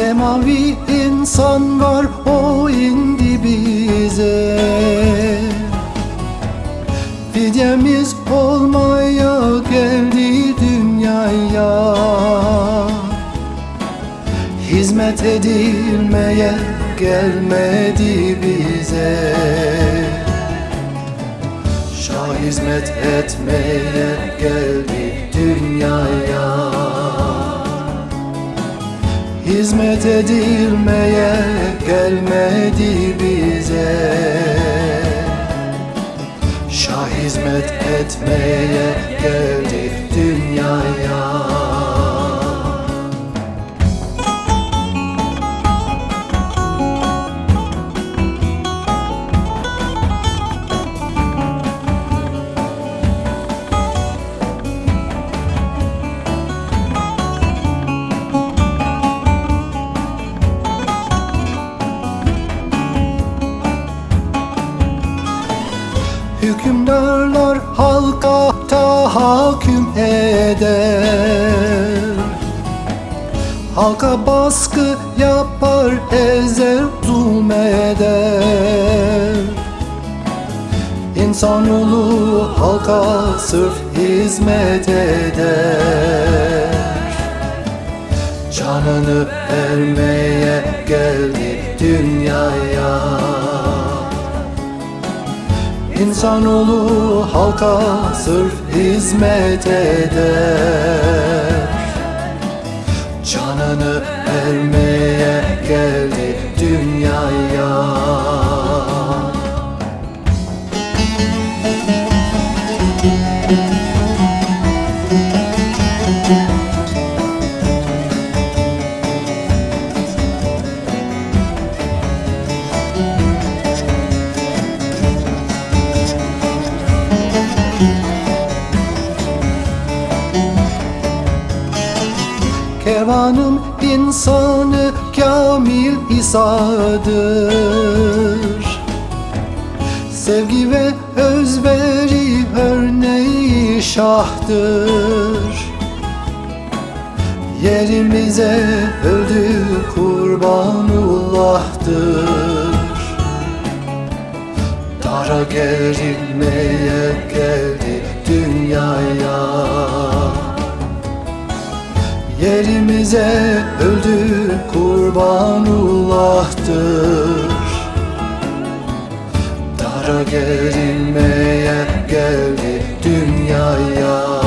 Semavi insan var o indi bize. Fidyemiz olmaya geldi dünyaya. Hizmet edilmeye gelmedi bize. Şah hizmet etmeye geldi Hizmet edilmeye gelmedi bize. Şah hizmet etmeye geldi Hükümdarlar halka tahakküm eder. Halka baskı yapar ezer zulmeder İnsanoğlu halka sırf hizmet eder. Canını vermeye geldi dünyaya İnsanoğlu halka sırf hizmet eder. Canını vermeye geldi dünyaya Kervanın insanı kamil İsa'dır. Sevgi ve özveri örneği şahtır. Yerimize öldü kurbanullah'tır. Dara gerilmeye geldi dünyaya Yerimize öldü kurbanullah'tır. Dara gerilmeye geldi dünyaya